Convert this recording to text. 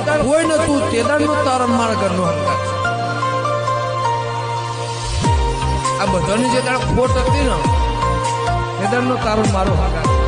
દાડ કોઈ નતું તે નો તારણ મારા ઘરનો હંકાર આ બધાની જે તારા ખોટ હતી ને તે નો તારણ મારો હંકાર